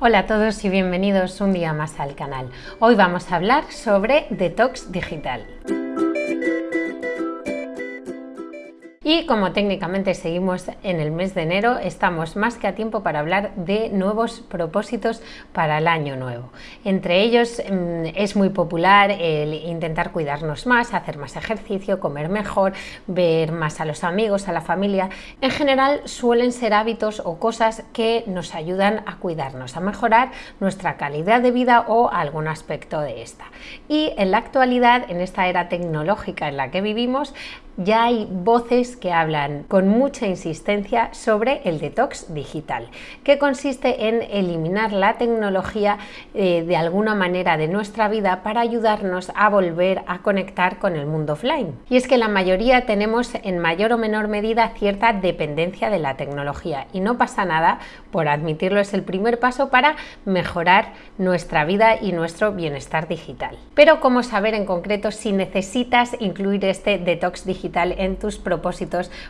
Hola a todos y bienvenidos un día más al canal. Hoy vamos a hablar sobre detox digital. Y como técnicamente seguimos en el mes de enero, estamos más que a tiempo para hablar de nuevos propósitos para el año nuevo. Entre ellos mm, es muy popular el intentar cuidarnos más, hacer más ejercicio, comer mejor, ver más a los amigos, a la familia. En general suelen ser hábitos o cosas que nos ayudan a cuidarnos, a mejorar nuestra calidad de vida o algún aspecto de esta. Y en la actualidad, en esta era tecnológica en la que vivimos, ya hay voces que hablan con mucha insistencia sobre el detox digital, que consiste en eliminar la tecnología eh, de alguna manera de nuestra vida para ayudarnos a volver a conectar con el mundo offline. Y es que la mayoría tenemos en mayor o menor medida cierta dependencia de la tecnología y no pasa nada por admitirlo, es el primer paso para mejorar nuestra vida y nuestro bienestar digital. Pero ¿cómo saber en concreto si necesitas incluir este detox digital en tus propósitos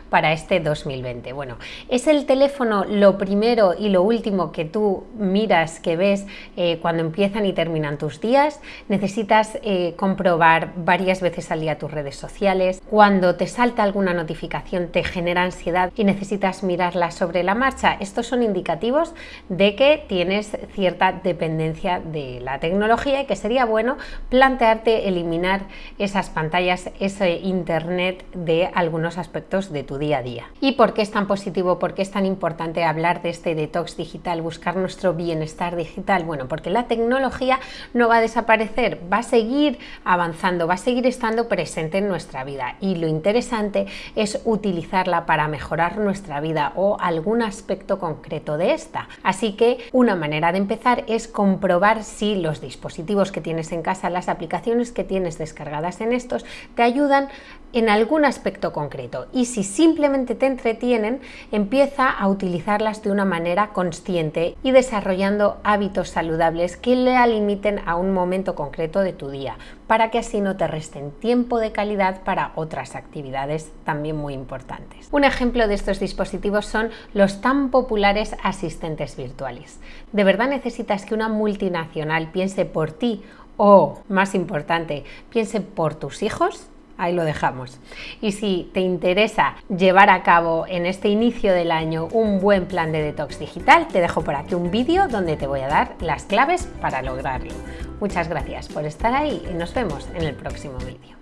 para este 2020. Bueno, ¿es el teléfono lo primero y lo último que tú miras, que ves eh, cuando empiezan y terminan tus días? ¿Necesitas eh, comprobar varias veces al día tus redes sociales? Cuando te salta alguna notificación te genera ansiedad y necesitas mirarla sobre la marcha. Estos son indicativos de que tienes cierta dependencia de la tecnología y que sería bueno plantearte eliminar esas pantallas, ese internet de algunos aspectos de tu día a día. ¿Y por qué es tan positivo? ¿Por qué es tan importante hablar de este detox digital, buscar nuestro bienestar digital? Bueno, porque la tecnología no va a desaparecer, va a seguir avanzando, va a seguir estando presente en nuestra vida y lo interesante es utilizarla para mejorar nuestra vida o algún aspecto concreto de esta. Así que una manera de empezar es comprobar si los dispositivos que tienes en casa, las aplicaciones que tienes descargadas en estos, te ayudan en algún aspecto concreto y si simplemente te entretienen, empieza a utilizarlas de una manera consciente y desarrollando hábitos saludables que le limiten a un momento concreto de tu día, para que así no te resten tiempo de calidad para otras actividades también muy importantes. Un ejemplo de estos dispositivos son los tan populares asistentes virtuales. ¿De verdad necesitas que una multinacional piense por ti o, más importante, piense por tus hijos? Ahí lo dejamos. Y si te interesa llevar a cabo en este inicio del año un buen plan de detox digital, te dejo por aquí un vídeo donde te voy a dar las claves para lograrlo. Muchas gracias por estar ahí y nos vemos en el próximo vídeo.